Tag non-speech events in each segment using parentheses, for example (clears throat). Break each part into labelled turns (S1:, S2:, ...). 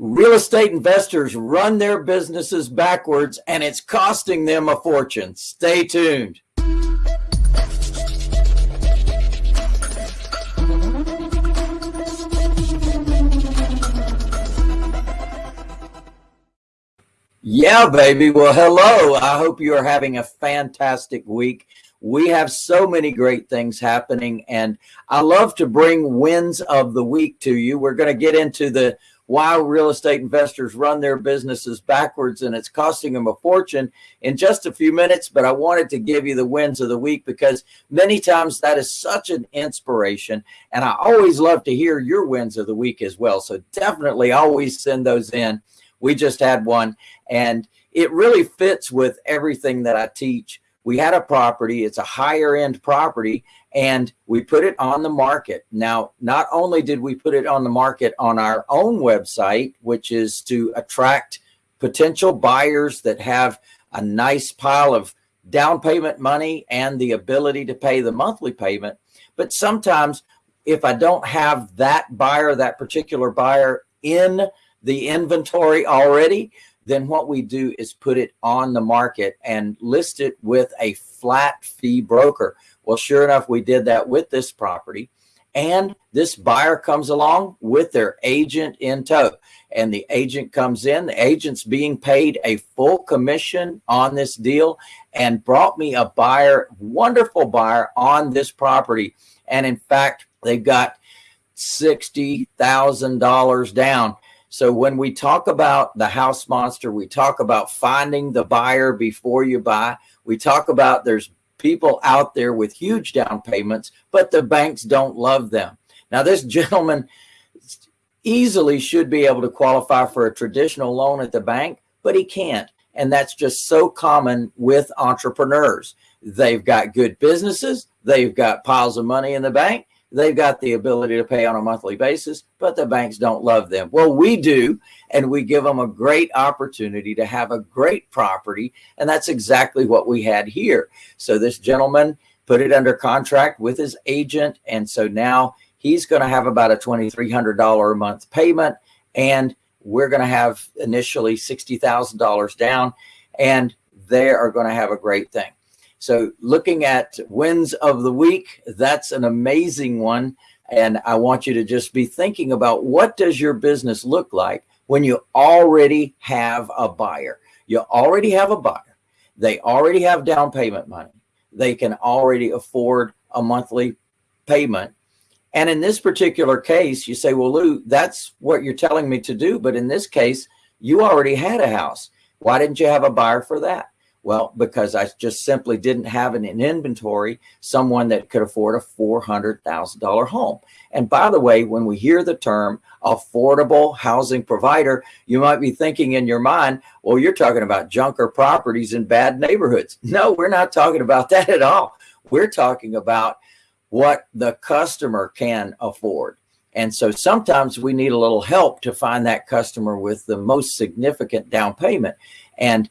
S1: Real estate investors run their businesses backwards and it's costing them a fortune. Stay tuned. Yeah, baby. Well, hello. I hope you are having a fantastic week. We have so many great things happening, and I love to bring wins of the week to you. We're going to get into the why real estate investors run their businesses backwards and it's costing them a fortune in just a few minutes. But I wanted to give you the wins of the week because many times that is such an inspiration. And I always love to hear your wins of the week as well. So definitely always send those in. We just had one and it really fits with everything that I teach. We had a property, it's a higher end property and we put it on the market. Now, not only did we put it on the market on our own website, which is to attract potential buyers that have a nice pile of down payment money and the ability to pay the monthly payment. But sometimes if I don't have that buyer, that particular buyer in the inventory already, then what we do is put it on the market and list it with a flat fee broker. Well, sure enough, we did that with this property. And this buyer comes along with their agent in tow. And the agent comes in, the agent's being paid a full commission on this deal and brought me a buyer, wonderful buyer on this property. And in fact, they've got $60,000 down. So when we talk about the house monster, we talk about finding the buyer before you buy. We talk about there's people out there with huge down payments, but the banks don't love them. Now, this gentleman easily should be able to qualify for a traditional loan at the bank, but he can't. And that's just so common with entrepreneurs. They've got good businesses. They've got piles of money in the bank they've got the ability to pay on a monthly basis, but the banks don't love them. Well, we do, and we give them a great opportunity to have a great property. And that's exactly what we had here. So this gentleman put it under contract with his agent. And so now he's going to have about a $2,300 a month payment. And we're going to have initially $60,000 down and they are going to have a great thing. So looking at wins of the week, that's an amazing one. And I want you to just be thinking about what does your business look like when you already have a buyer? You already have a buyer. They already have down payment money. They can already afford a monthly payment. And in this particular case, you say, well, Lou, that's what you're telling me to do. But in this case, you already had a house. Why didn't you have a buyer for that? Well, because I just simply didn't have in an inventory someone that could afford a $400,000 home. And by the way, when we hear the term affordable housing provider, you might be thinking in your mind, well, you're talking about junker properties in bad neighborhoods. (laughs) No, we're not talking about (laughs) that at all. We're talking about what the customer can afford. And so sometimes we need a little help to find that customer with the most significant down payment. And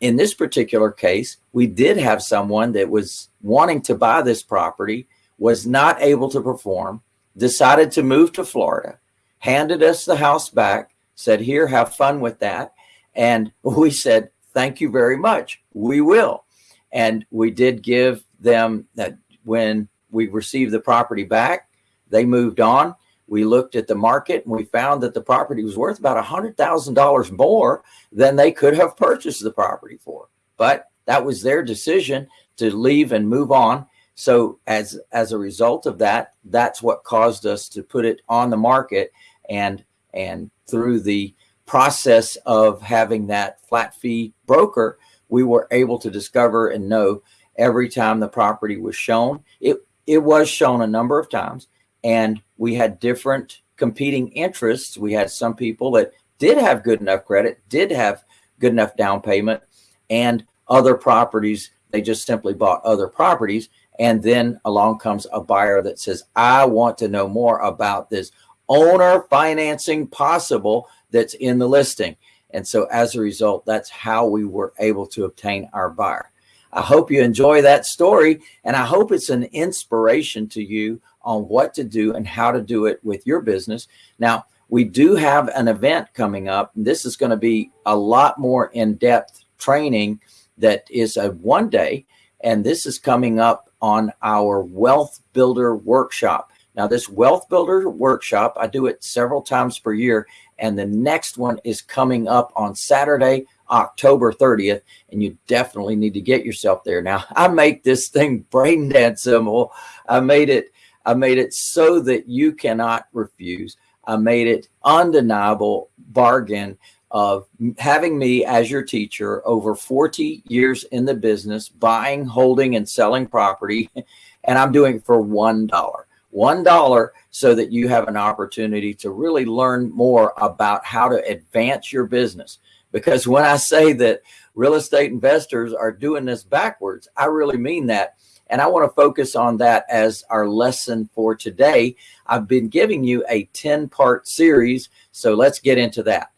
S1: in this particular case, we did have someone that was wanting to buy this property, was not able to perform, decided to move to Florida, handed us the house back, said, here, have fun with that. And (laughs) we said, thank you very much. We will. And we did give them that when we received the property back, they moved on we looked at the market and we found that the property was worth about a hundred thousand dollars more than they could have purchased the property for. But that was their decision to leave and move on. So as as a result of that, that's what caused us to put it on the market and and through the process of having that flat fee broker, we were able to discover and know every time the property was shown. It it was shown a number of times and we had different competing interests. We had some people that did have good enough credit, did have good enough down payment, and other properties, they just simply bought other properties. And then along comes a buyer that says, I want to know more about this owner financing possible that's in the listing. And so as a result, that's how we were able to obtain our buyer. I hope you enjoy that story and I hope it's an inspiration to you on what to do and how to do it with your business. Now, we do have an event coming up. This is going to be a lot more in-depth training that is a one day. And this is coming up on our Wealth Builder Workshop. Now this Wealth Builder Workshop, I do it several times per year. And the next one is coming up on Saturday, October 30th. And you definitely need to get yourself there. Now (laughs) I make this thing brain dead simple. I made it, I made it so that you cannot refuse. I made it undeniable bargain of having me as your teacher over 40 years in the business, buying, holding, and selling property. (laughs) And I'm doing it for $1. $1 so that you have an opportunity to really learn more about how to advance your business. Because when I say that real estate investors are doing this backwards, I really mean that. And I want to focus on that as our lesson for today. I've been giving you a 10 part series. So let's get into that.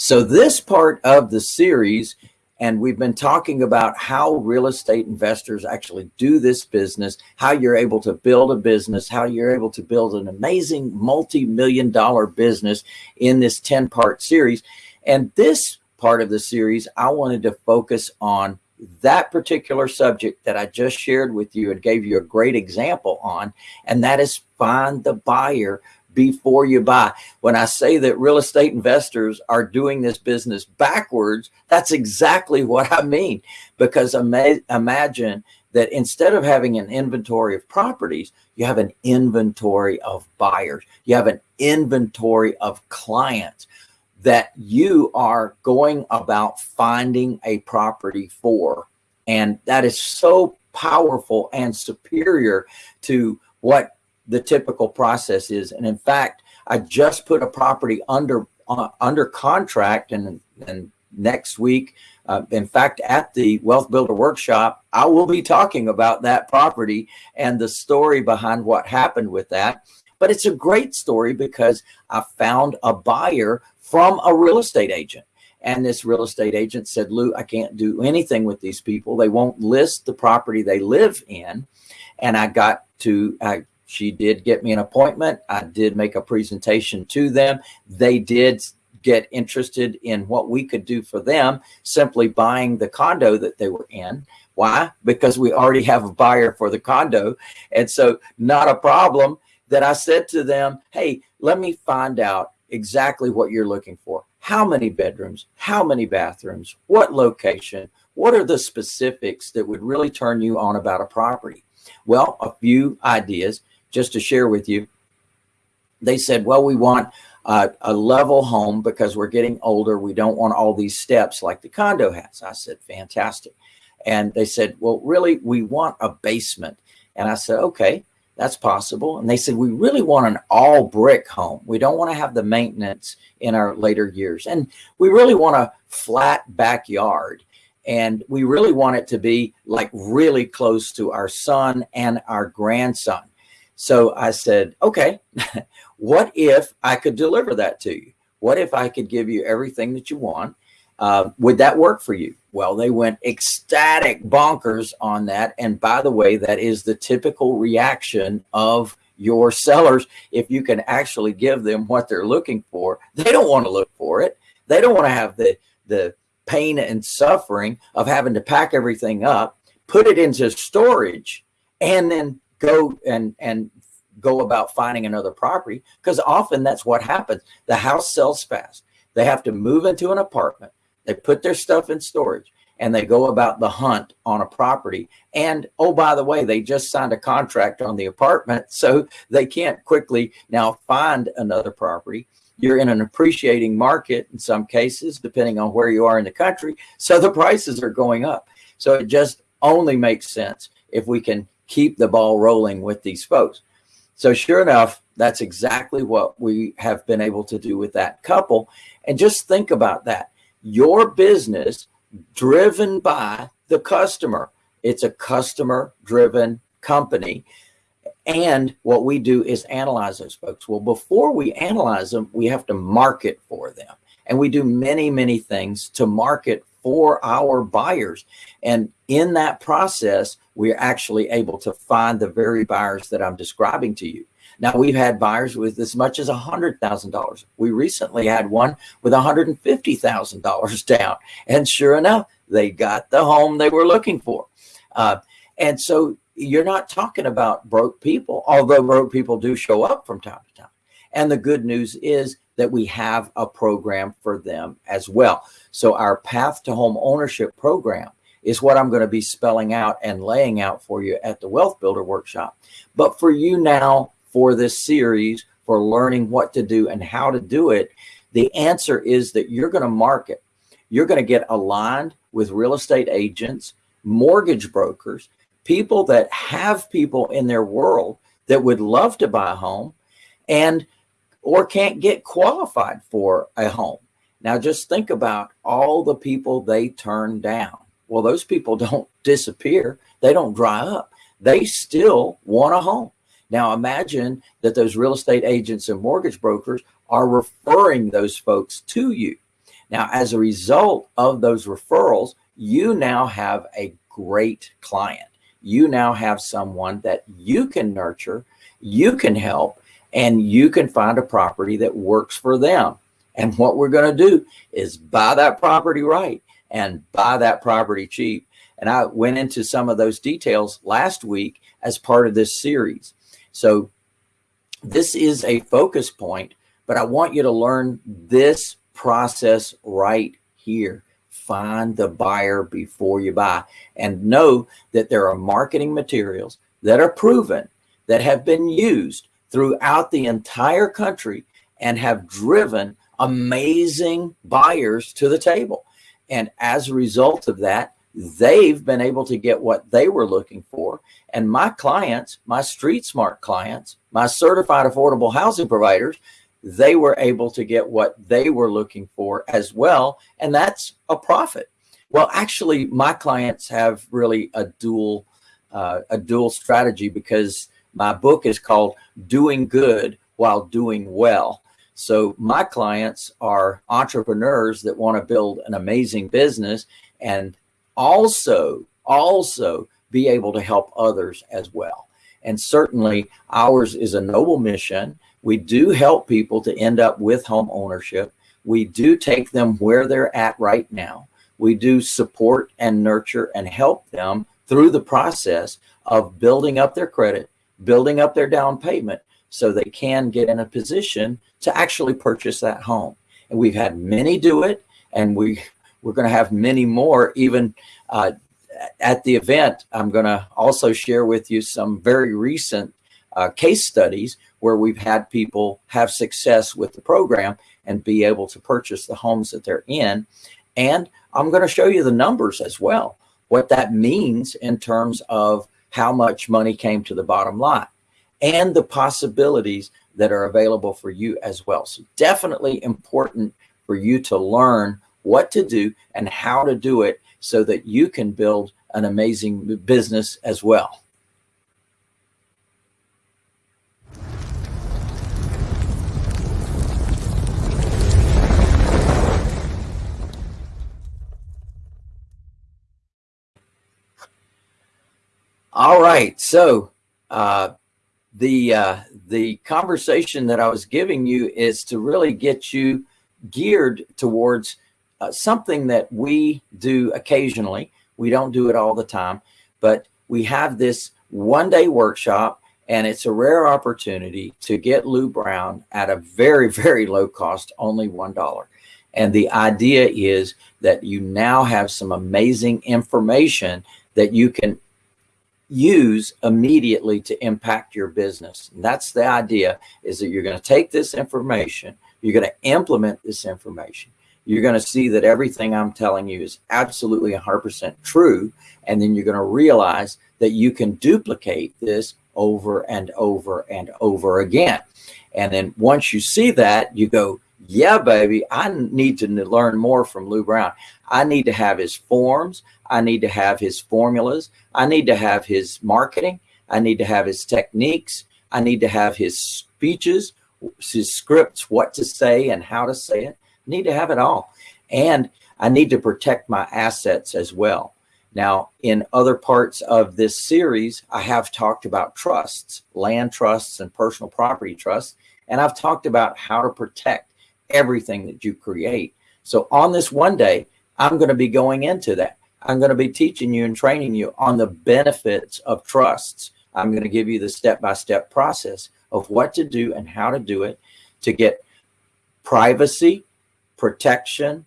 S1: So this part of the series, and we've been talking about how real estate investors actually do this business, how you're able to build a business, how you're able to build an amazing multi-million dollar business in this 10 part series. And this part of the series, I wanted to focus on that particular subject that I just shared with you and gave you a great example on, and that is find the buyer before you buy. When I say that real estate investors are doing this business backwards, that's exactly what I mean. Because ima imagine that instead of having an inventory of properties, you have an inventory of buyers. You have an inventory of clients that you are going about finding a property for. And that is so powerful and superior to what the typical process is. And in fact, I just put a property under uh, under contract and, and next week, uh, in fact, at the Wealth Builder Workshop, I will be talking about that property and the story behind what happened with that. But it's a great story because I found a buyer from a real estate agent. And this real estate agent said, Lou, I can't do anything with these people. They won't list the property they live in. And I got to, I she did get me an appointment. I did make a presentation to them. They did get interested in what we could do for them simply buying the condo that they were in. Why? Because we already have a buyer for the condo. And so not a problem that I said to them, hey, let me find out exactly what you're looking for. How many bedrooms, how many bathrooms, what location, what are the specifics that would really turn you on about a property? Well, a few ideas just to share with you. They said, well, we want uh, a level home because we're getting older. We don't want all these steps like the condo has. I said, fantastic. And they said, well, really, we want a basement. And I said, okay, that's possible. And they said, we really want an all brick home. We don't want to have the maintenance in our later years. And we really want a flat backyard. And we really want it to be like really close to our son and our grandson. So I said, okay, (laughs) what if I could deliver that to you? What if I could give you everything that you want? Uh, would that work for you? Well, they went ecstatic bonkers on that. And by the way, that is the typical reaction of your sellers. If you can actually give them what they're looking for, they don't want to look for it. They don't want to have the, the pain and suffering of having to pack everything up, put it into storage, and then go and and go about finding another property because often that's what happens. The house sells fast. They have to move into an apartment. They put their stuff in storage and they go about the hunt on a property. And oh, by the way, they just signed a contract on the apartment. (laughs) So they can't quickly now find another property. You're in an appreciating market in some cases, depending on where you are in the country. So the prices are going up. So it just only makes sense if we can keep the ball rolling with these folks. So sure enough, that's exactly what we have been able to do with that couple. And just think about that. Your business driven by the customer. It's a customer driven company. And what we do is analyze those folks. Well, before we analyze them, we have to market for them. And we do many, many things to market for our buyers. And in that process, we're actually able to find the very buyers that I'm describing to you. Now we've had buyers with as much as a hundred thousand dollars. We recently had one with a hundred and fifty thousand dollars (laughs) down, and sure enough, they got the home they were looking for. Uh, and so you're not talking about broke people, although broke people do show up from time to time. And the good news is that we have a program for them as well. So our path to home ownership program is what I'm going to be spelling out and laying out for you at the Wealth Builder Workshop. But for you now, for this series, for learning what to do and how to do it, the answer is that you're going to market. You're going to get aligned with real estate agents, mortgage brokers, people that have people in their world that would love to buy a home and or can't get qualified for a home. Now just think about all the people they turn down. Well, those people (laughs) don't disappear. They don't dry up. They still want a home. Now imagine that those real estate agents and mortgage brokers are referring those folks to you. Now, as a result of those referrals, you now have a great client you now have someone that you can nurture, you can help, and you can find a property that works for them. And what we're going to do is buy that property right and buy that property cheap. And I went into some of those details last week as part of this series. So this is a focus point, but I want you to learn this process right here find the buyer before you buy and know that there are marketing materials that are proven that have been used throughout the entire country and have driven amazing buyers to the table. And as a result of that, they've been able to get what they were looking for. And my clients, my street smart clients, my certified affordable housing providers they were able to get what they were looking for as well. And that's a profit. Well, actually, my clients have really a dual, uh, a dual strategy because my book is called Doing Good While Doing Well. So my clients are entrepreneurs that want to build an amazing business and also, also be able to help others as well. And certainly ours is a noble mission we do help people to end up with home ownership. We do take them where they're at right now. We do support and nurture and help them through the process of building up their credit, building up their down payment so they can get in a position to actually purchase that home. And we've had many do it and we, we're going to have many more even uh, at the event. I'm going to also share with you some very recent uh, case studies where we've had people have success with the program and be able to purchase the homes that they're in. And I'm going to show you the numbers as well, what that means in terms of how much money came to the bottom line and the possibilities that are available for you as well. So definitely important for you to learn what to do and how to do it so that you can build an amazing business as well. All right. So uh, the uh, the conversation that I was giving you is to really get you geared towards uh, something that we do occasionally. We don't do it all the time, but we have this one day workshop and it's a rare opportunity to get Lou Brown at a very, (laughs) very low cost, only $1. And the idea is that you now have some amazing information that you can use immediately to impact your business. And that's the idea is that you're going to take this information, you're going to implement this information. You're going to see that everything I'm telling you is absolutely 100% true. And then you're going to realize that you can duplicate this over and over and over again. And then once you see that, you go, yeah, baby, I need to learn more from Lou Brown. I need to have his forms. I need to have his formulas. I need to have his marketing. I need to have his techniques. I need to have his speeches, his scripts, what to say and how to say it. I need to have it all. And I need to protect my assets as well. Now, in other parts of this series, I have talked about trusts, land trusts and personal property trusts, and I've talked about how to protect everything that you create. So on this one day, I'm going to be going into that. I'm going to be teaching you and training you on the benefits of trusts. I'm going to give you the step-by-step -step process of what to do and how to do it to get privacy, protection,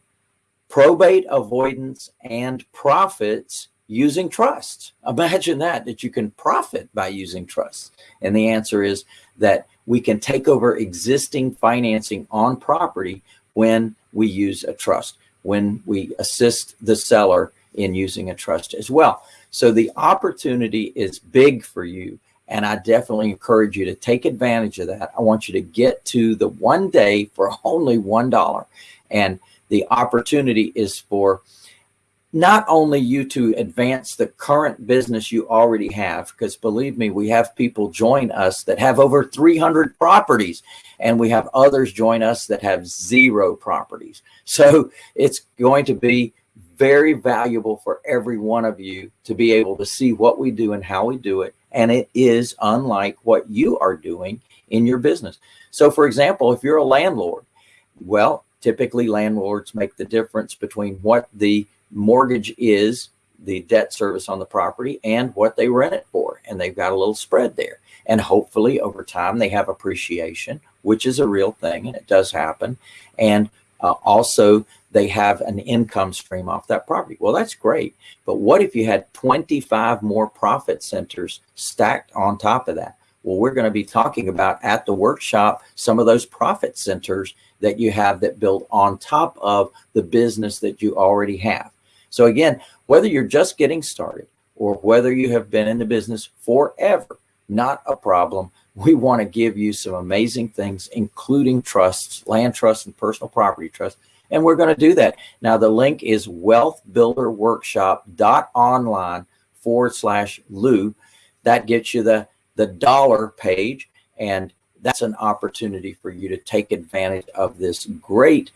S1: probate avoidance, and profits using trusts. Imagine that, that you can profit by using trusts. And the answer is that we can take over existing financing on property when we use a trust, when we assist the seller in using a trust as well. So the opportunity is big for you. And I definitely encourage you to take advantage of that. I want you to get to the one day for only $1. And the opportunity is for not only you to advance the current business you already have, because believe me, we have people join us that have over 300 properties and we have others join us that have zero properties. So it's going to be very valuable for every one of you to be able to see what we do and how we do it. And it is unlike what you are doing in your business. So for example, if you're a landlord, well, typically landlords make the difference between what the mortgage is, the debt service on the property and what they rent it for. And they've got a little spread there. And hopefully over time they have appreciation, which is a real thing and it does happen. And uh, also they have an income stream off that property. Well, that's great. But what if you had 25 more profit centers stacked on top of that? Well, we're going to be talking about at the workshop some of those profit centers that you have that build on top of the business that you already have. So again, whether you're just getting started or whether you have been in the business forever, not a problem. We want to give you some amazing things, including trusts, land trusts, and personal property trusts and we're going to do that. Now, the link is wealthbuilderworkshop.online forward slash Lou. That gets you the, the dollar page. And that's an opportunity for you to take advantage of this great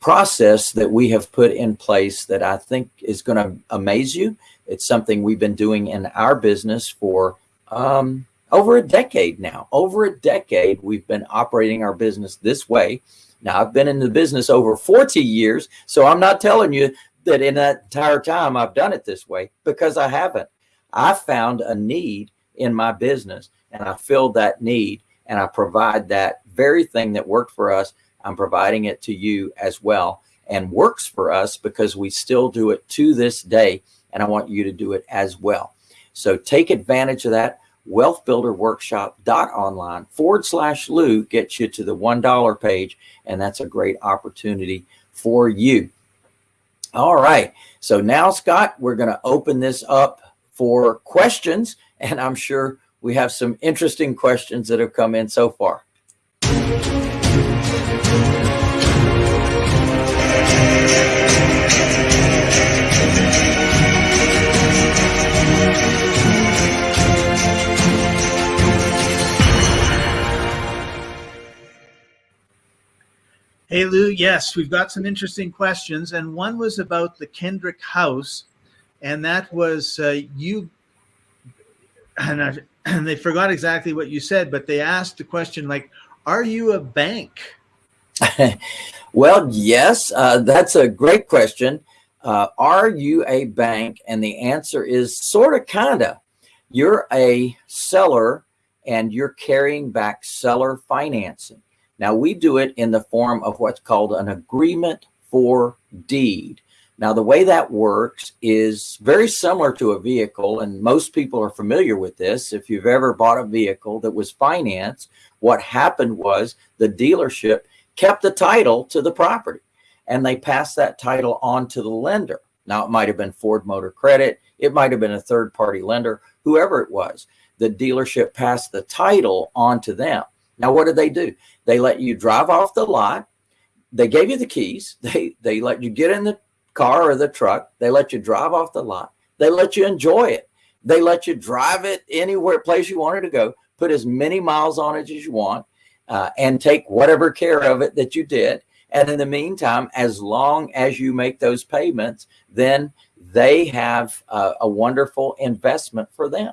S1: process that we have put in place that I think is going to amaze you. It's something we've been doing in our business for um, over a decade now. Over a decade, we've been operating our business this way. Now I've been in the business over 40 years, so I'm not telling you that in that entire time I've done it this way because I haven't. I found a need in my business and I filled that need and I provide that very thing that worked for us. I'm providing it to you as well and works for us because we still do it to this day. And I want you to do it as well. So take advantage of that wealthbuilderworkshop.online forward slash Lou gets you to the $1 page. And that's a great opportunity for you. All right. So now, Scott, we're going to open this up for questions. And I'm sure we have some interesting questions that have come in so far.
S2: Hey, Lou, yes, we've got some interesting questions. And one was about the Kendrick House. And that was uh, you, and, I, (clears throat) and they forgot exactly what you said, but they asked the question like, are you a bank? (laughs)
S1: well, yes, uh, that's a great question. Uh, are you a bank? And the answer is sort of, kind of. You're a seller and you're carrying back seller financing. Now we do it in the form of what's called an agreement for deed. Now the way that works is very similar to a vehicle and most people are familiar with this. If you've ever bought a vehicle that was financed, what happened was the dealership kept the title to the property and they passed that title on to the lender. Now it might have been Ford Motor Credit. It might have been a third party lender, whoever it was. The dealership passed the title on to them. Now, what did they do? They let you drive off the lot. They gave you the keys. (laughs) They, they let you get in the car or the truck. They let you drive off the lot. They let you enjoy it. They let you drive it anywhere place you wanted to go, put as many miles on it as you want, uh, and take whatever care of it that you did. And in the meantime, as long as you make those payments, then they have a, a wonderful investment for them.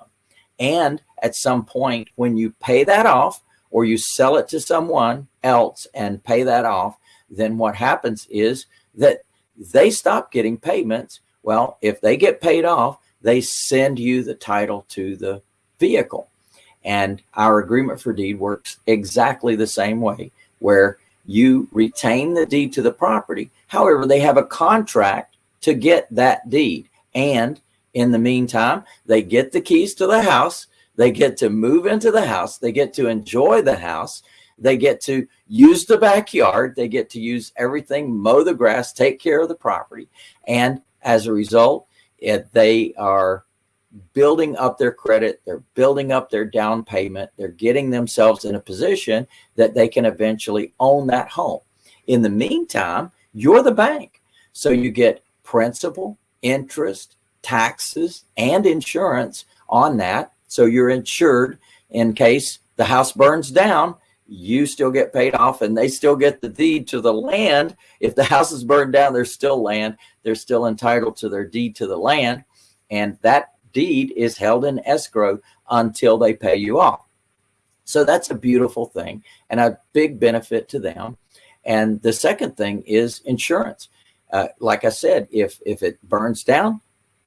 S1: And at some point when you pay that off or you sell it to someone else and pay that off, then what happens is that they stop getting payments. Well, if they get paid off, they send you the title to the vehicle. And our agreement for deed works exactly the same way, where you retain the deed to the property. However, they have a contract to get that deed. And in the meantime, they get the keys to the house. They get to move into the house. They get to enjoy the house. They get to use the backyard. They get to use everything, mow the grass, take care of the property. And as a result, it, they are building up their credit. They're building up their down payment. They're getting themselves in a position that they can eventually own that home. In the meantime, you're the bank. So you get principal, interest, taxes, and insurance on that. So you're insured in case the house burns down, you still get paid off and they still get the deed to the land. If the house is burned down, there's still land. They're still entitled to their deed to the land. And that deed is held in escrow until they pay you off. So that's a beautiful thing and a big benefit to them. And the second thing is insurance. Uh, like I said, if, if it burns down,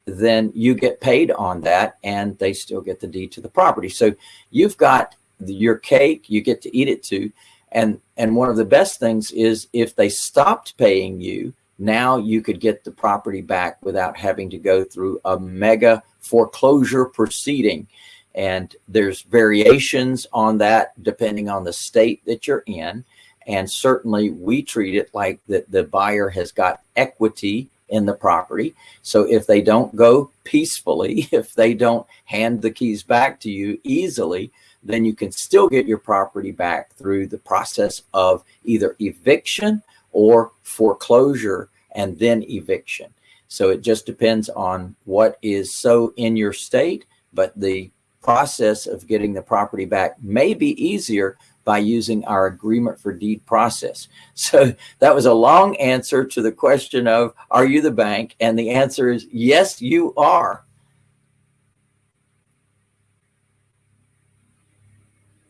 S1: then you get paid on that and they still get the deed to the property. So you've got your cake, you get to eat it too. And, and one of the best things is if they stopped paying you, now you could get the property back without having to go through a mega foreclosure proceeding. And there's variations on that depending on the state that you're in. And certainly we treat it like that the buyer has got equity in the property. So if they don't go peacefully, (laughs) if they don't hand the keys back to you easily, then you can still get your property back through the process of either eviction or foreclosure and then eviction. So it just depends on what is so in your state, but the process of getting the property back may be easier by using our agreement for deed process. (laughs) So that was a long answer to the question of, are you the bank? And the answer is, yes, you are.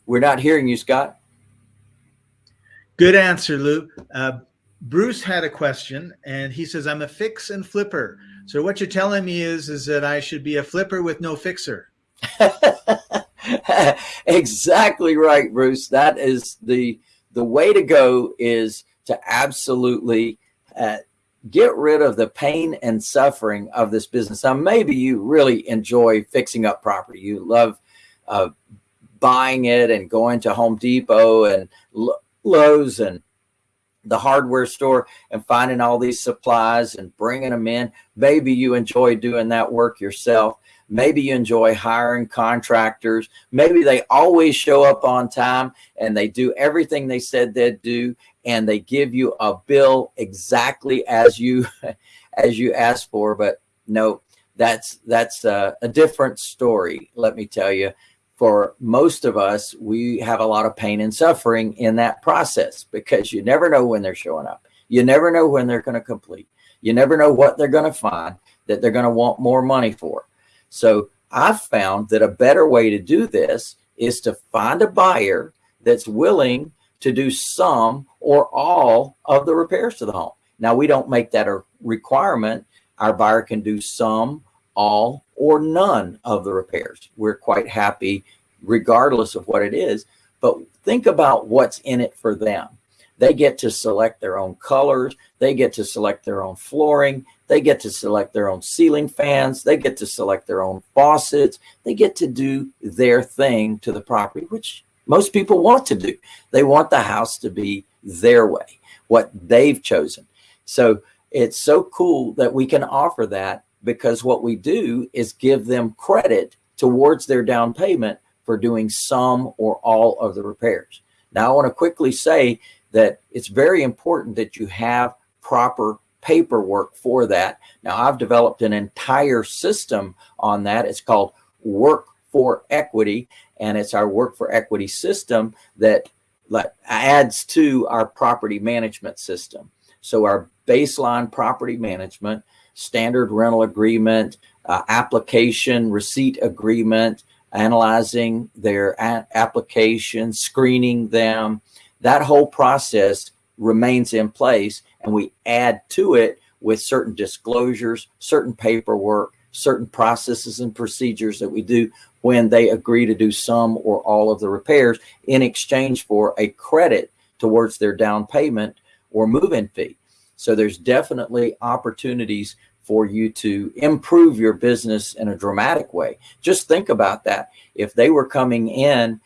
S1: We're not hearing you, Scott.
S2: Good answer, Lou. Uh, Bruce had a question and he says, I'm a fix and flipper. So what you're telling me is, is that I should be a flipper with no fixer. (laughs)
S1: exactly right, Bruce. That is the, the way to go is to absolutely uh, get rid of the pain and suffering of this business. Now, maybe you really enjoy fixing up property. You love uh, buying it and going to Home Depot and Lowe's and the hardware store and finding all these supplies and bringing them in. Maybe you enjoy doing that work yourself. Maybe you enjoy hiring contractors. Maybe they always show up on time and they do everything they said they'd do and they give you a bill exactly as you (laughs) as you asked for. But no, that's that's a, a different story. Let me tell you for most of us, we have a lot of pain and suffering in that process because you never know when they're showing up. You never know when they're going to complete. You never know what they're going to find that they're going to want more money for. So I've found that a better way to do this is to find a buyer that's willing to do some or all of the repairs to the home. Now we don't make that a requirement. Our buyer can do some, all, or none of the repairs. We're quite happy regardless of what it is, but think about what's in it for them. They get to select their own colors. They get to select their own flooring. They get to select their own ceiling fans. They get to select their own faucets. They get to do their thing to the property, which most people want to do. They want the house to be their way, what they've chosen. So it's so cool that we can offer that because what we do is give them credit towards their down payment for doing some or all of the repairs. Now I want to quickly say that it's very important that you have proper paperwork for that. Now I've developed an entire system on that. It's called Work for Equity and it's our Work for Equity system that adds to our property management system. So our baseline property management, standard rental agreement, uh, application, receipt agreement, analyzing their application, screening them, that whole process remains in place and we add to it with certain disclosures, certain paperwork, certain processes and procedures that we do when they agree to do some or all of the repairs in exchange for a credit towards their down payment or move-in fee. So there's definitely opportunities for you to improve your business in a dramatic way. Just think about that. If they were coming in,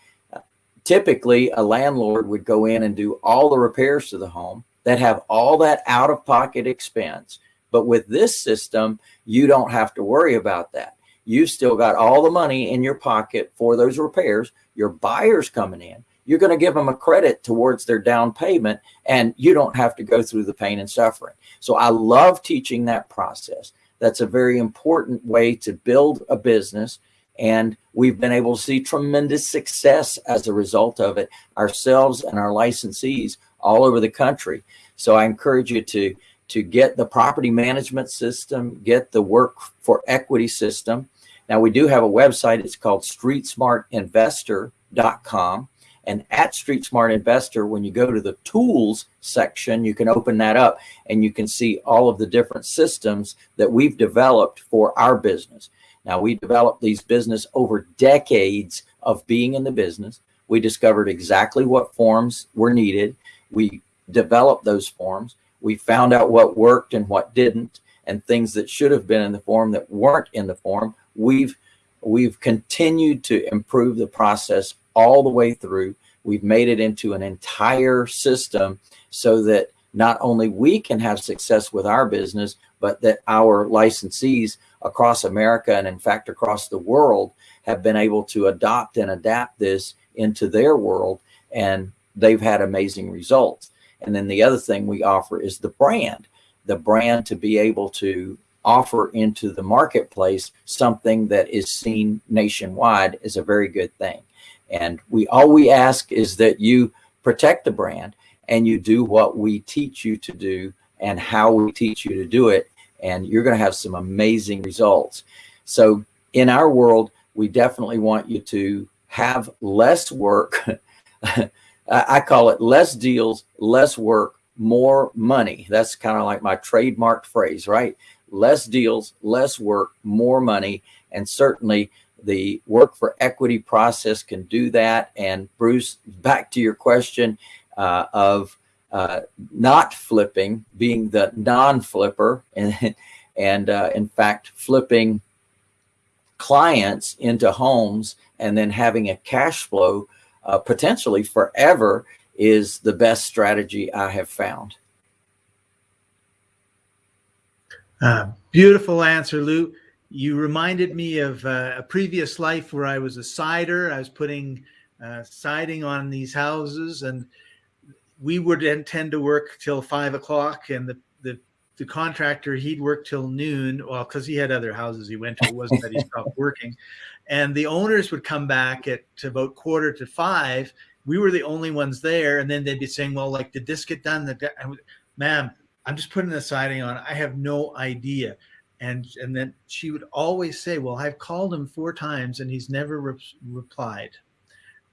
S1: typically a landlord would go in and do all the repairs to the home that have all that out of pocket expense. But with this system, you don't have to worry about that. You've still got all the money in your pocket for those repairs. Your buyer's coming in. You're going to give them a credit towards their down payment and you don't have to go through the pain and suffering. So I love teaching that process. That's a very important way to build a business. And we've been able to see tremendous success as a result of it ourselves and our licensees all over the country. So I encourage you to, to get the property management system, get the work for equity system. Now we do have a website. It's called streetsmartinvestor.com. And at Street Smart Investor, when you go to the tools section, you can open that up and you can see all of the different systems that we've developed for our business. Now we developed these business over decades of being in the business. We discovered exactly what forms were needed. We developed those forms. We found out what worked and what didn't and things that should have been in the form that weren't in the form. We've we've continued to improve the process all the way through. We've made it into an entire system so that not only we can have success with our business, but that our licensees across America and in fact across the world have been able to adopt and adapt this into their world and they've had amazing results. And then the other thing we offer is the brand, the brand to be able to offer into the marketplace something that is seen nationwide is a very good thing. And we all we ask is that you protect the brand and you do what we teach you to do and how we teach you to do it. And you're going to have some amazing results. So in our world, we definitely want you to have less work (laughs) I call it less deals, less work, more money. That's kind of like my trademark phrase, right? Less deals, less work, more money. And certainly the work for equity process can do that. And Bruce, back to your question uh, of uh, not flipping, being the non-flipper, (laughs) and, and uh, in fact, flipping clients into homes and then having a cash flow uh, potentially forever is the best strategy I have found.
S2: Uh, beautiful answer, Lou. You reminded me of uh, a previous life where I was a sider. I was putting uh, siding on these houses and we would intend to work till five o'clock and the, the, the contractor, he'd work till noon. Well, cause he had other houses he went to. It wasn't that he stopped (laughs) working and the owners would come back at about quarter to five. We were the only ones there, and then they'd be saying, "Well, like, did this get done?" The ma'am, I'm just putting the siding on. I have no idea. And and then she would always say, "Well, I've called him four times, and he's never re replied."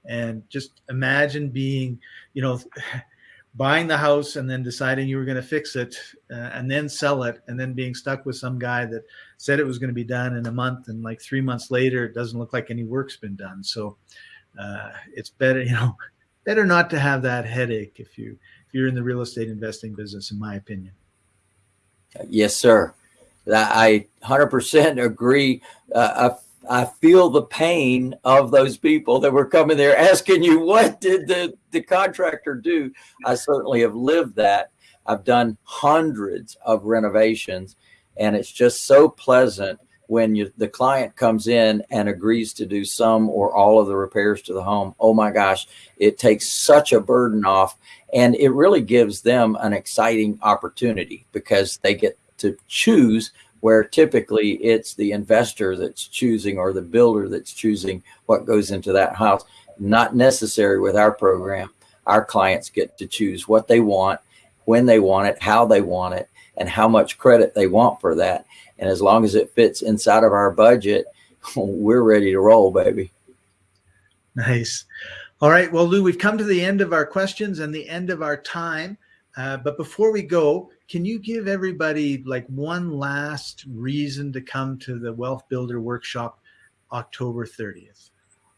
S2: And just imagine being, you know, (laughs) buying the house and then deciding you were going to fix it uh, and then sell it and then being stuck with some guy that said it was going to be done in a month and like three months later it doesn't look like any work's been done. So uh, it's better (laughs) you know better not to have that headache if you if you're in the real estate investing business in my opinion.
S1: Yes sir i 100% agree uh, I feel the pain of those people that were coming there asking you, what did the, the contractor do? I certainly have lived that. I've done hundreds of renovations and it's just so pleasant when you, the client comes in and agrees to do some or all of the repairs to the home. Oh my gosh, it takes such a burden off and it really gives them an exciting opportunity because they get to choose where typically it's the investor that's choosing or the builder that's choosing what goes into that house. Not necessary with our program. our clients get to choose what they want, when they want it, how they want it, and how much credit they want for that. And as long as it fits inside of our budget, (laughs) we're ready to roll, baby.
S2: Nice. All right. Well, Lou, we've come to the end of our questions and the end of our time. Uh, but before we go, can you give everybody like one last reason to come to the Wealth Builder Workshop October 30th?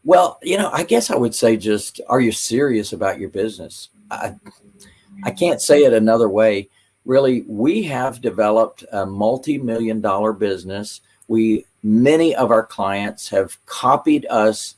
S1: Well, you know, I guess I would say just, are you serious about your business? I, I can't say it another way. Really, we have developed a multi-million dollar business. We, many of our clients have copied us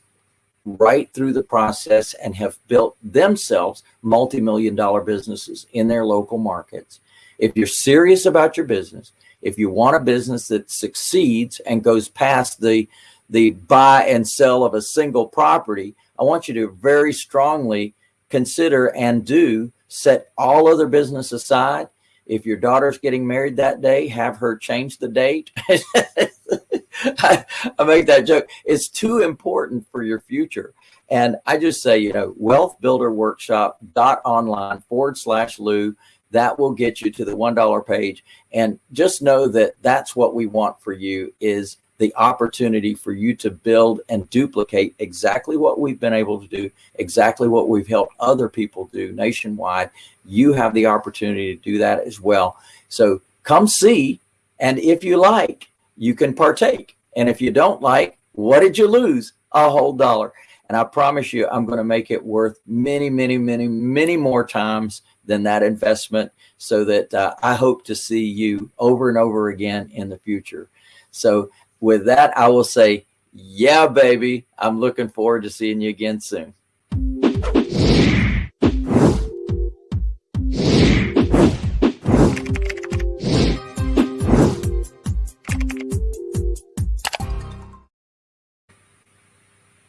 S1: right through the process and have built themselves multi-million dollar businesses in their local markets. If you're serious about your business, if you want a business that succeeds and goes past the, the buy and sell of a single property, I want you to very strongly consider and do set all other business aside. If your daughter's getting married that day, have her change the date. (laughs) (laughs) I, I make that joke. It's too important for your future. And I just say, you know, wealth builder workshop dot online forward slash Lou. That will get you to the $1 page. And just know that that's what we want for you is the opportunity for you to build and duplicate exactly what we've been able to do, exactly what we've helped other people do nationwide. You have the opportunity to do that as well. So come see. And if you like, you can partake. And if you don't like, what did you lose? A whole dollar. And I promise you, I'm going to make it worth many, many, many, many more times than that investment so that uh, I hope to see you over and over again in the future. So with that, I will say, yeah, baby, I'm looking forward to seeing you again soon.